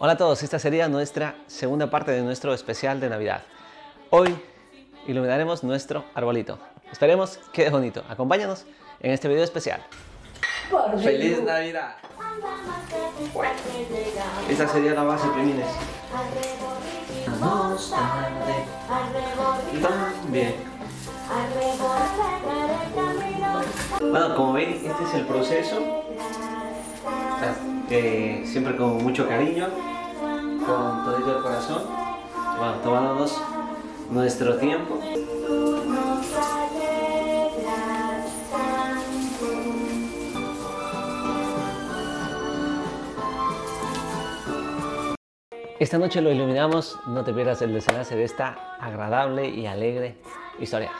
Hola a todos, esta sería nuestra segunda parte de nuestro especial de Navidad. Hoy iluminaremos nuestro arbolito. Esperemos que es bonito. Acompáñanos en este video especial. ¡Feliz Navidad! Esta sería la base, primines. Vamos tarde, también. Bueno, como ven, este es el proceso. Eh, siempre con mucho cariño, con todo el corazón. Bueno, tomándonos nuestro tiempo. Esta noche lo iluminamos, no te pierdas el desenlace de esta agradable y alegre historia.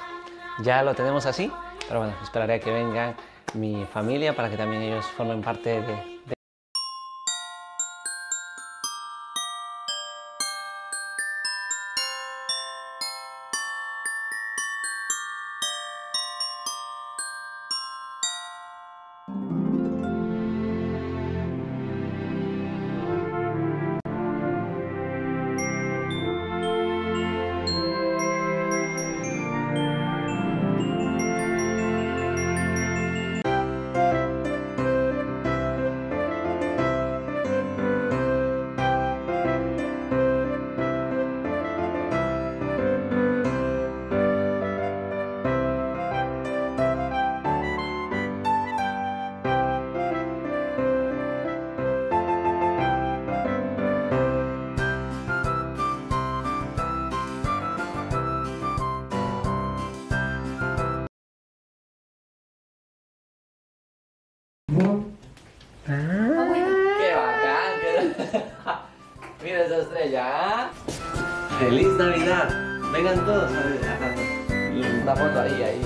Ya lo tenemos así, pero bueno, esperaré a que vengan mi familia para que también ellos formen parte de, ¡Qué Mira esa estrella. ¿ah? ¡Feliz Navidad! Vengan todos a ver. Una foto ahí, ahí.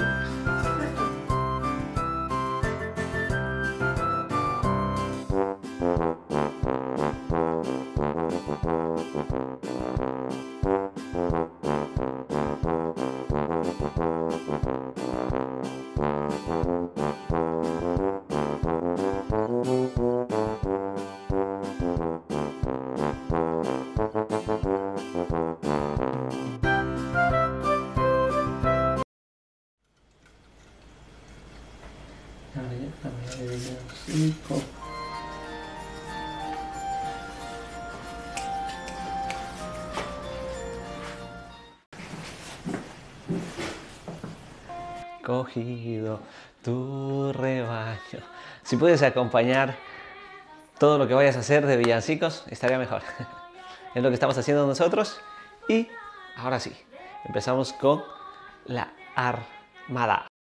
Cogido tu rebaño. Si puedes acompañar todo lo que vayas a hacer de villancicos, estaría mejor. es lo que estamos haciendo nosotros. Y ahora sí, empezamos con la armada.